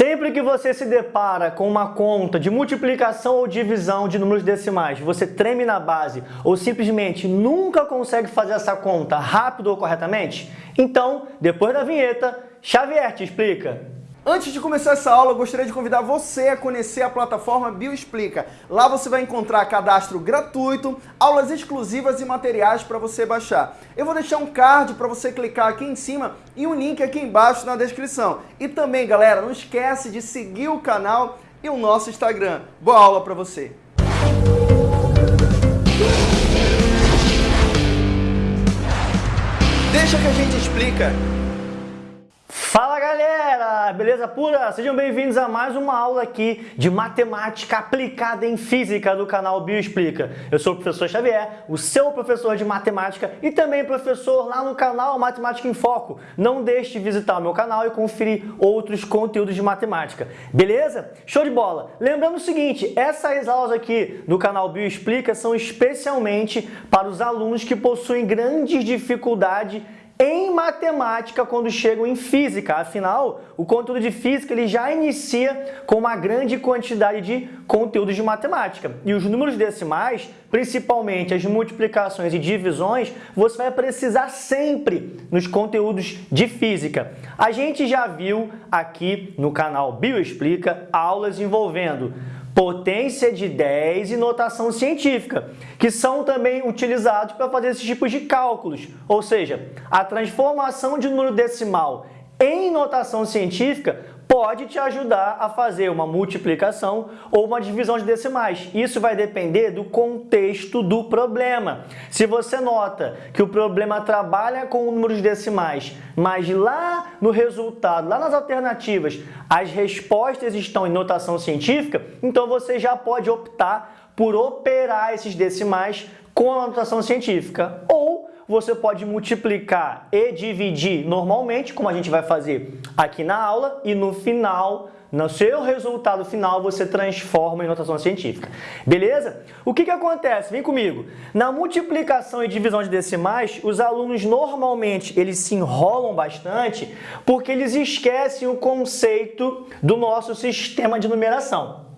Sempre que você se depara com uma conta de multiplicação ou divisão de números decimais, você treme na base ou simplesmente nunca consegue fazer essa conta rápido ou corretamente? Então, depois da vinheta, Xavier te explica. Antes de começar essa aula, eu gostaria de convidar você a conhecer a plataforma Bioexplica. Lá você vai encontrar cadastro gratuito, aulas exclusivas e materiais para você baixar. Eu vou deixar um card para você clicar aqui em cima e um link aqui embaixo na descrição. E também, galera, não esquece de seguir o canal e o nosso Instagram. Boa aula para você! Deixa que a gente explica. Beleza pura? Sejam bem-vindos a mais uma aula aqui de matemática aplicada em física do canal Bioexplica. Eu sou o professor Xavier, o seu professor de matemática e também professor lá no canal Matemática em Foco. Não deixe de visitar o meu canal e conferir outros conteúdos de matemática, beleza? Show de bola! Lembrando o seguinte, essas aulas aqui no canal Bioexplica são especialmente para os alunos que possuem grandes dificuldades em matemática quando chegam em física. Afinal, o conteúdo de física ele já inicia com uma grande quantidade de conteúdos de matemática. E os números decimais, principalmente as multiplicações e divisões, você vai precisar sempre nos conteúdos de física. A gente já viu aqui no canal Bioexplica aulas envolvendo potência de 10 e notação científica, que são também utilizados para fazer esses tipos de cálculos, ou seja, a transformação de número decimal em notação científica pode te ajudar a fazer uma multiplicação ou uma divisão de decimais. Isso vai depender do contexto do problema. Se você nota que o problema trabalha com números decimais, mas lá no resultado, lá nas alternativas, as respostas estão em notação científica, então você já pode optar por operar esses decimais com a notação científica. Ou você pode multiplicar e dividir normalmente, como a gente vai fazer aqui na aula, e no final, no seu resultado final, você transforma em notação científica. Beleza? O que, que acontece? Vem comigo. Na multiplicação e divisão de decimais, os alunos normalmente eles se enrolam bastante porque eles esquecem o conceito do nosso sistema de numeração.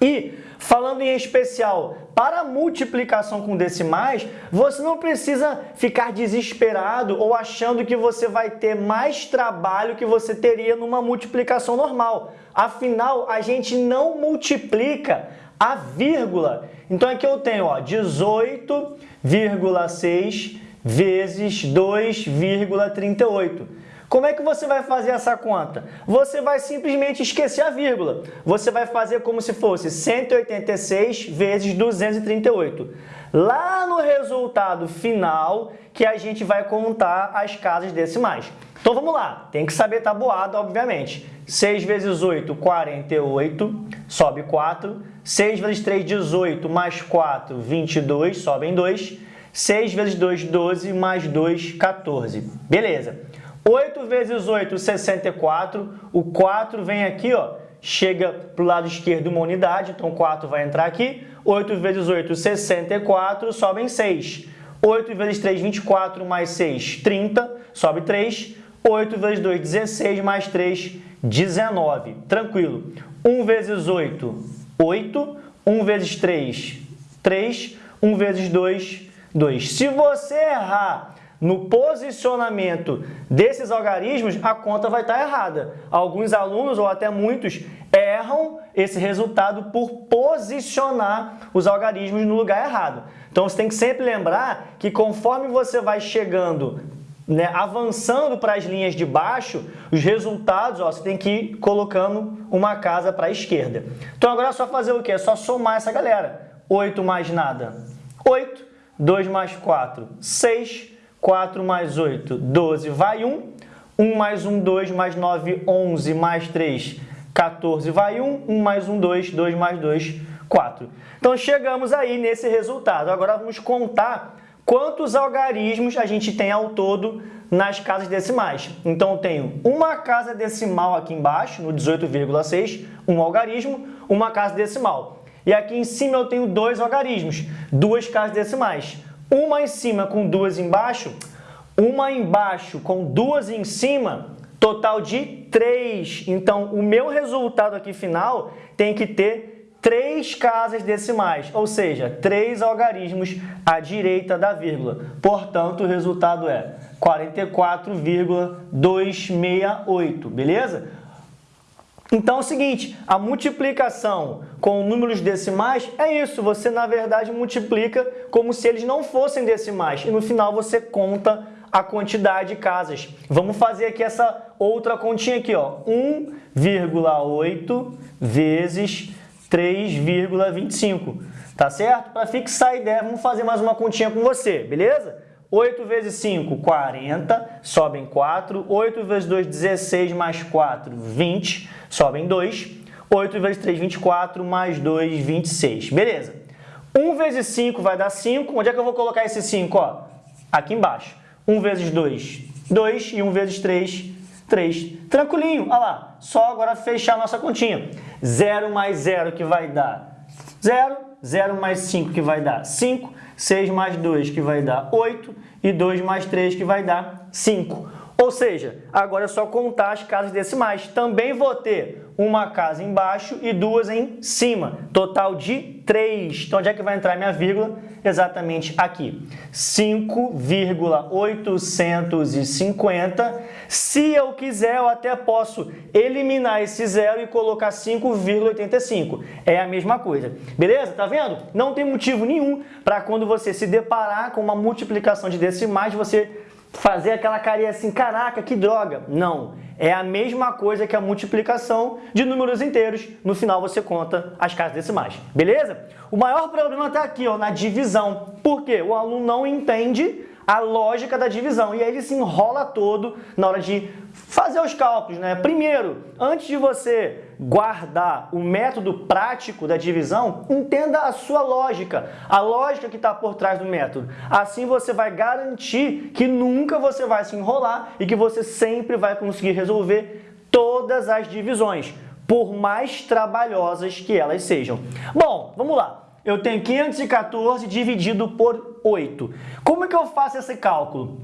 E Falando em especial para multiplicação com decimais, você não precisa ficar desesperado ou achando que você vai ter mais trabalho que você teria numa multiplicação normal. Afinal, a gente não multiplica a vírgula. Então aqui eu tenho 18,6 vezes 2,38. Como é que você vai fazer essa conta? Você vai simplesmente esquecer a vírgula. Você vai fazer como se fosse 186 vezes 238. Lá no resultado final que a gente vai contar as casas decimais. Então vamos lá, tem que saber tabuada, obviamente. 6 vezes 8, 48, sobe 4. 6 vezes 3, 18, mais 4, 22, sobem 2. 6 vezes 2, 12, mais 2, 14. Beleza. 8 vezes 8, 64. O 4 vem aqui, ó, chega para o lado esquerdo uma unidade, então 4 vai entrar aqui. 8 vezes 8, 64, sobem 6. 8 vezes 3, 24, mais 6, 30, sobe 3. 8 vezes 2, 16, mais 3, 19. Tranquilo. 1 vezes 8, 8. 1 vezes 3, 3. 1 vezes 2, 2. Se você errar no posicionamento desses algarismos, a conta vai estar errada. Alguns alunos, ou até muitos, erram esse resultado por posicionar os algarismos no lugar errado. Então, você tem que sempre lembrar que conforme você vai chegando, né, avançando para as linhas de baixo, os resultados, ó, você tem que ir colocando uma casa para a esquerda. Então, agora é só fazer o quê? É só somar essa galera. 8 mais nada, 8. 2 mais 4, 6. 4 mais 8, 12, vai 1. 1 mais 1, 2, mais 9, 11, mais 3, 14, vai 1. 1 mais 1, 2, 2 mais 2, 4. Então, chegamos aí nesse resultado. Agora, vamos contar quantos algarismos a gente tem ao todo nas casas decimais. Então, eu tenho uma casa decimal aqui embaixo, no 18,6, um algarismo, uma casa decimal. E aqui em cima eu tenho dois algarismos, duas casas decimais. Uma em cima com duas embaixo, uma embaixo com duas em cima, total de 3. Então, o meu resultado aqui final tem que ter três casas decimais, ou seja, três algarismos à direita da vírgula. Portanto, o resultado é 44,268, beleza? Então é o seguinte, a multiplicação com números decimais é isso, você na verdade multiplica como se eles não fossem decimais e no final você conta a quantidade de casas. Vamos fazer aqui essa outra continha aqui, ó, 1,8 vezes 3,25, tá certo? Para fixar a ideia, vamos fazer mais uma continha com você, beleza? 8 vezes 5, 40, sobem 4. 8 vezes 2, 16, mais 4, 20, sobem 2. 8 vezes 3, 24, mais 2, 26. Beleza. 1 vezes 5 vai dar 5. Onde é que eu vou colocar esse 5? Ó, aqui embaixo. 1 vezes 2, 2. E 1 vezes 3, 3. Tranquilinho, olha lá. Só agora fechar a nossa continha. 0 mais 0 que vai dar 0. 0 mais 5 que vai dar 5. 6 mais 2 que vai dar 8 e 2 mais 3 que vai dar 5. Ou seja, agora é só contar as casas decimais. Também vou ter uma casa embaixo e duas em cima. Total de 3. Então, onde é que vai entrar minha vírgula? Exatamente aqui. 5,850. Se eu quiser, eu até posso eliminar esse zero e colocar 5,85. É a mesma coisa. Beleza? Tá vendo? Não tem motivo nenhum para quando você se deparar com uma multiplicação de decimais, você fazer aquela carinha assim, caraca, que droga. Não, é a mesma coisa que a multiplicação de números inteiros. No final você conta as casas decimais, beleza? O maior problema está aqui, ó, na divisão. Por quê? O aluno não entende a lógica da divisão e aí ele se enrola todo na hora de fazer os cálculos. Né? Primeiro, antes de você guardar o método prático da divisão, entenda a sua lógica, a lógica que está por trás do método. Assim você vai garantir que nunca você vai se enrolar e que você sempre vai conseguir resolver todas as divisões, por mais trabalhosas que elas sejam. Bom, vamos lá. Eu tenho 514 dividido por 8. Como é que eu faço esse cálculo?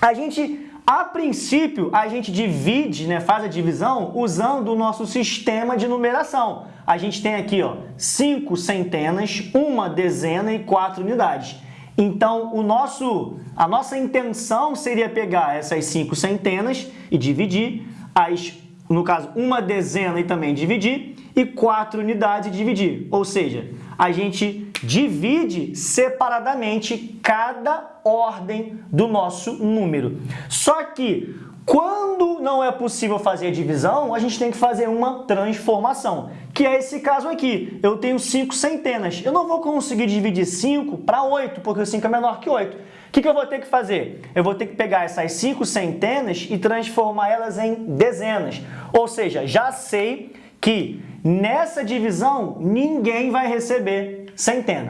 A gente a princípio, a gente divide, né, faz a divisão usando o nosso sistema de numeração. A gente tem aqui ó, cinco centenas, uma dezena e quatro unidades. Então, o nosso, a nossa intenção seria pegar essas cinco centenas e dividir, as, no caso, uma dezena e também dividir, e quatro unidades dividir. Ou seja, a gente divide separadamente cada ordem do nosso número. Só que quando não é possível fazer a divisão, a gente tem que fazer uma transformação, que é esse caso aqui. Eu tenho 5 centenas. Eu não vou conseguir dividir 5 para 8, porque o 5 é menor que 8. O que, que eu vou ter que fazer? Eu vou ter que pegar essas 5 centenas e transformar elas em dezenas. Ou seja, já sei que nessa divisão ninguém vai receber centena.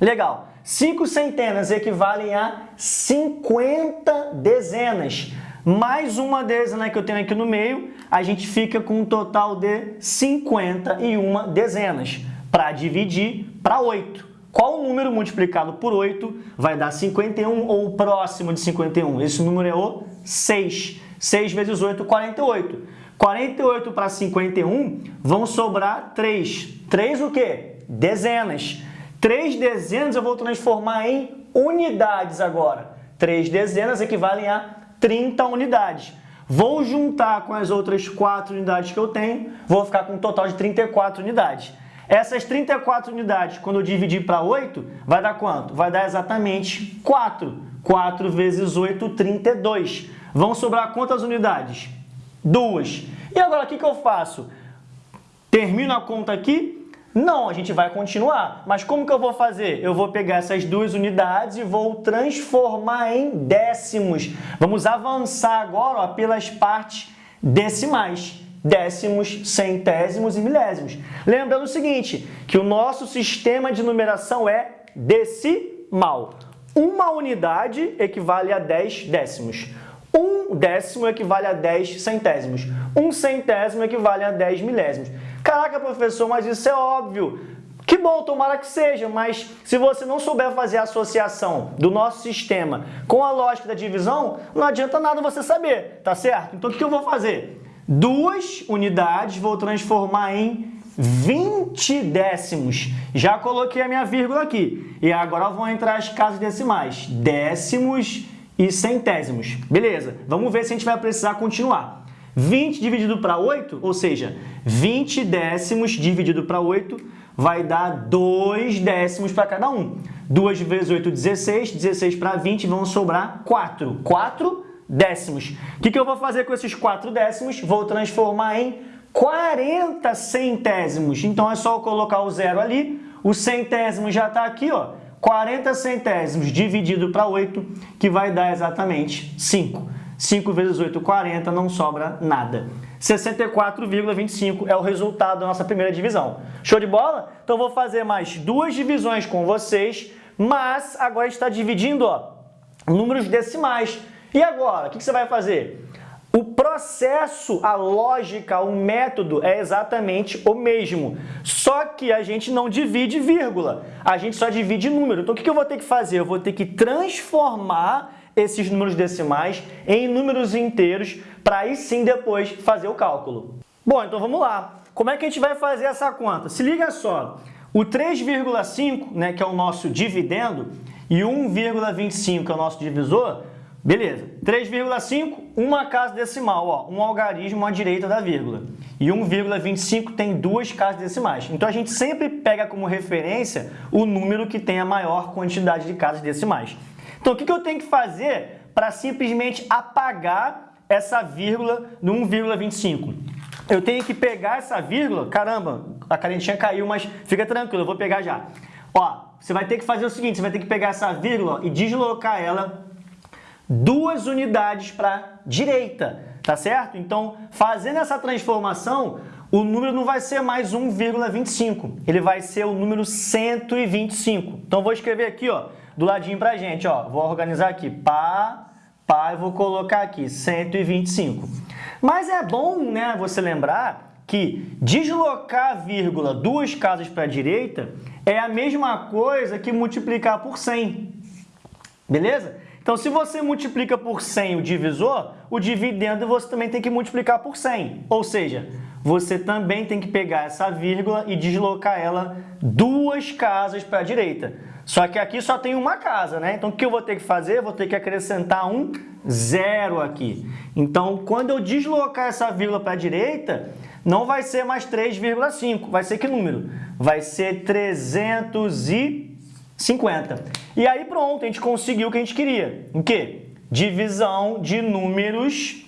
Legal. 5 centenas equivalem a 50 dezenas. Mais uma dezena que eu tenho aqui no meio, a gente fica com um total de 51 dezenas para dividir para 8. Qual número multiplicado por 8 vai dar 51 ou próximo de 51? Esse número é o 6. 6 vezes 8, 48. 48 para 51 vão sobrar 3. 3 o quê? Dezenas. 3 dezenas eu vou transformar em unidades agora. 3 dezenas equivalem a 30 unidades. Vou juntar com as outras 4 unidades que eu tenho, vou ficar com um total de 34 unidades. Essas 34 unidades, quando eu dividir para 8, vai dar quanto? Vai dar exatamente 4. 4 vezes 8, 32. Vão sobrar quantas unidades? Duas. E agora, o que, que eu faço? Termino a conta aqui? Não, a gente vai continuar. Mas como que eu vou fazer? Eu vou pegar essas duas unidades e vou transformar em décimos. Vamos avançar agora ó, pelas partes decimais. Décimos, centésimos e milésimos. Lembrando o seguinte, que o nosso sistema de numeração é decimal. Uma unidade equivale a 10 décimos. Um décimo equivale a 10 centésimos. Um centésimo equivale a 10 milésimos. Caraca, professor, mas isso é óbvio. Que bom, tomara que seja, mas se você não souber fazer a associação do nosso sistema com a lógica da divisão, não adianta nada você saber, tá certo? Então o que eu vou fazer? Duas unidades vou transformar em 20 décimos. Já coloquei a minha vírgula aqui. E agora vão entrar as casas decimais. Décimos e centésimos. Beleza, vamos ver se a gente vai precisar continuar. 20 dividido para 8, ou seja, 20 décimos dividido para 8 vai dar 2 décimos para cada um. 2 vezes 8, 16. 16 para 20 vão sobrar 4. 4 décimos. O que, que eu vou fazer com esses 4 décimos? Vou transformar em 40 centésimos. Então, é só eu colocar o zero ali. O centésimo já está aqui, ó. 40 centésimos dividido para 8, que vai dar exatamente 5. 5 vezes 8, 40, não sobra nada. 64,25 é o resultado da nossa primeira divisão. Show de bola? Então, vou fazer mais duas divisões com vocês, mas agora está dividindo ó, números decimais. E agora, o que você vai fazer? O processo, a lógica, o método é exatamente o mesmo, só que a gente não divide vírgula, a gente só divide número. Então, o que eu vou ter que fazer? Eu vou ter que transformar esses números decimais em números inteiros para aí sim depois fazer o cálculo. Bom, então vamos lá. Como é que a gente vai fazer essa conta? Se liga só, o 3,5, né, que é o nosso dividendo, e 1,25, que é o nosso divisor, Beleza, 3,5, uma casa decimal, ó, um algarismo à direita da vírgula. E 1,25 tem duas casas decimais. Então, a gente sempre pega como referência o número que tem a maior quantidade de casas decimais. Então, o que eu tenho que fazer para simplesmente apagar essa vírgula no 1,25? Eu tenho que pegar essa vírgula, caramba, a carentinha caiu, mas fica tranquilo, eu vou pegar já. Ó, você vai ter que fazer o seguinte, você vai ter que pegar essa vírgula e deslocar ela duas unidades para direita, tá certo? Então, fazendo essa transformação, o número não vai ser mais 1,25, ele vai ser o número 125. Então, vou escrever aqui, ó, do ladinho para a gente, ó, vou organizar aqui, pá, pá, e vou colocar aqui 125. Mas é bom, né, você lembrar que deslocar a vírgula duas casas para a direita é a mesma coisa que multiplicar por 100, beleza? Então, se você multiplica por 100 o divisor, o dividendo você também tem que multiplicar por 100. Ou seja, você também tem que pegar essa vírgula e deslocar ela duas casas para a direita. Só que aqui só tem uma casa, né? Então, o que eu vou ter que fazer? Vou ter que acrescentar um zero aqui. Então, quando eu deslocar essa vírgula para a direita, não vai ser mais 3,5. Vai ser que número? Vai ser 300 e 50. E aí pronto, a gente conseguiu o que a gente queria. O quê? Divisão de números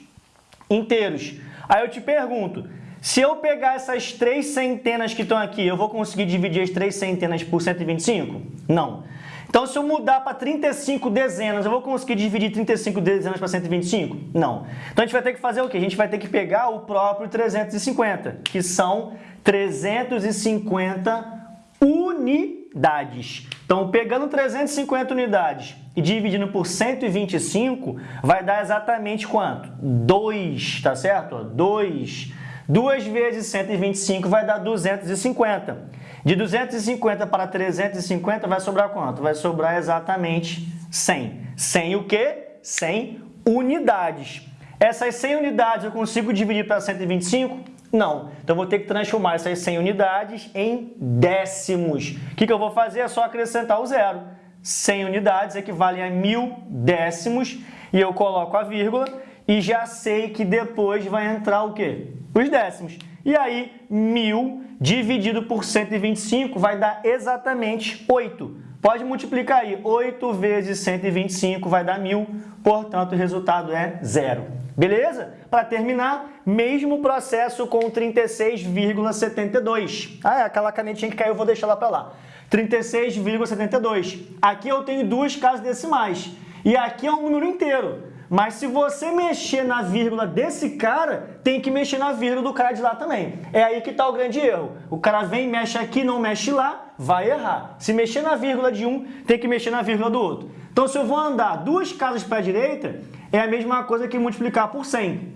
inteiros. Aí eu te pergunto, se eu pegar essas três centenas que estão aqui, eu vou conseguir dividir as três centenas por 125? Não. Então, se eu mudar para 35 dezenas, eu vou conseguir dividir 35 dezenas para 125? Não. Então, a gente vai ter que fazer o quê? A gente vai ter que pegar o próprio 350, que são 350 unidades. Então, pegando 350 unidades e dividindo por 125, vai dar exatamente quanto? 2, tá certo? 2. 2 vezes 125 vai dar 250. De 250 para 350 vai sobrar quanto? Vai sobrar exatamente 100. 100 o quê? 100 unidades. Essas 100 unidades eu consigo dividir para 125? Não. Então, vou ter que transformar essas 100 unidades em décimos. O que, que eu vou fazer? É só acrescentar o zero. 100 unidades equivalem a mil décimos e eu coloco a vírgula e já sei que depois vai entrar o quê? Os décimos. E aí, mil dividido por 125 vai dar exatamente 8. Pode multiplicar aí. 8 vezes 125 vai dar mil, portanto, o resultado é zero. Beleza? Para terminar, mesmo processo com 36,72. Ah, é aquela canetinha que caiu, eu vou deixar lá para lá. 36,72. Aqui eu tenho duas casas decimais. E aqui é um número inteiro. Mas se você mexer na vírgula desse cara, tem que mexer na vírgula do cara de lá também. É aí que está o grande erro. O cara vem, mexe aqui, não mexe lá, vai errar. Se mexer na vírgula de um, tem que mexer na vírgula do outro. Então, se eu vou andar duas casas para a direita, é a mesma coisa que multiplicar por 100.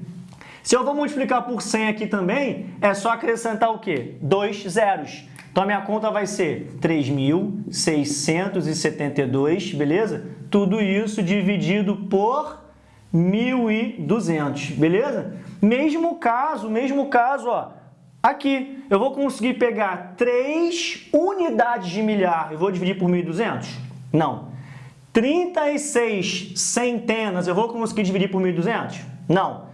Se eu vou multiplicar por 100 aqui também, é só acrescentar o quê? Dois zeros. Então a minha conta vai ser 3.672, beleza? Tudo isso dividido por 1.200, beleza? Mesmo caso, mesmo caso, ó, aqui, eu vou conseguir pegar 3 unidades de milhar e vou dividir por 1.200? Não. 36 centenas, eu vou conseguir dividir por 1.200? Não.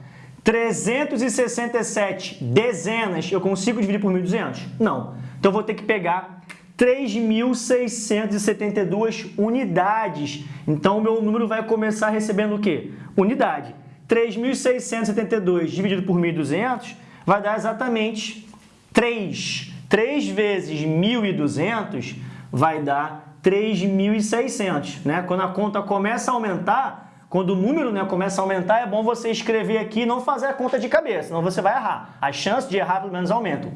367 dezenas, eu consigo dividir por 1.200? Não. Então, eu vou ter que pegar 3.672 unidades. Então, o meu número vai começar recebendo o quê? Unidade. 3.672 dividido por 1.200 vai dar exatamente 3. 3 vezes 1.200 vai dar 3.600. Né? Quando a conta começa a aumentar, quando o número né, começa a aumentar, é bom você escrever aqui e não fazer a conta de cabeça, senão você vai errar. As chances de errar pelo menos aumentam.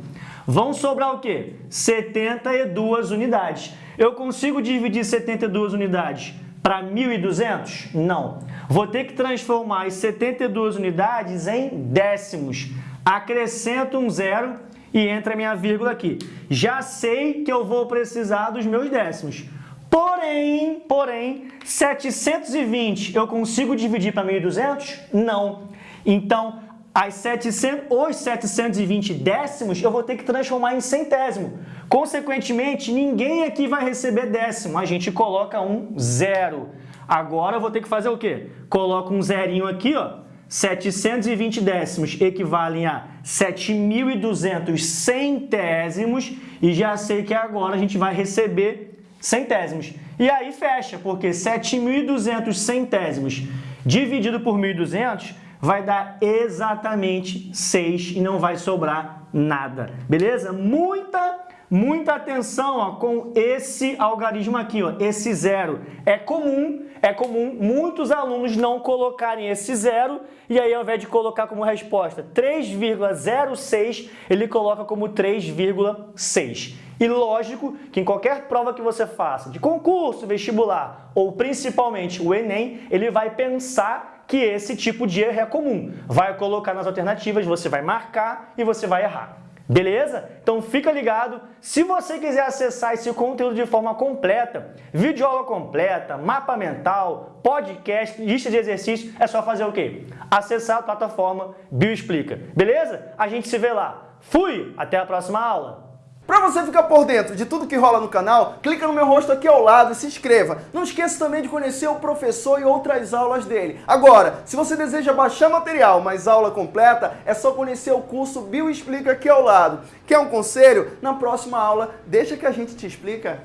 Vão sobrar o quê? 72 unidades. Eu consigo dividir 72 unidades para 1.200? Não. Vou ter que transformar as 72 unidades em décimos. Acrescento um zero e entra a minha vírgula aqui. Já sei que eu vou precisar dos meus décimos. Porém, porém, 720 eu consigo dividir para 1.200? Não. Então, as 700, os 720 décimos eu vou ter que transformar em centésimo. Consequentemente, ninguém aqui vai receber décimo. A gente coloca um zero. Agora eu vou ter que fazer o quê? Coloco um zerinho aqui, ó. 720 décimos equivalem a 7.200 centésimos e já sei que agora a gente vai receber centésimos. E aí fecha, porque 7.200 centésimos dividido por 1.200 vai dar exatamente 6 e não vai sobrar nada, beleza? Muita Muita atenção ó, com esse algarismo aqui, ó, esse zero. É comum, é comum muitos alunos não colocarem esse zero e aí ao invés de colocar como resposta 3,06, ele coloca como 3,6. E lógico que em qualquer prova que você faça, de concurso, vestibular ou principalmente o Enem, ele vai pensar que esse tipo de erro é comum. Vai colocar nas alternativas, você vai marcar e você vai errar. Beleza? Então fica ligado. Se você quiser acessar esse conteúdo de forma completa, vídeo aula completa, mapa mental, podcast, lista de exercícios, é só fazer o quê? Acessar a plataforma Bioexplica. Beleza? A gente se vê lá. Fui! Até a próxima aula! Para você ficar por dentro de tudo que rola no canal, clica no meu rosto aqui ao lado e se inscreva. Não esqueça também de conhecer o professor e outras aulas dele. Agora, se você deseja baixar material, mas aula completa, é só conhecer o curso Bioexplica aqui ao lado. Quer um conselho? Na próxima aula, deixa que a gente te explica.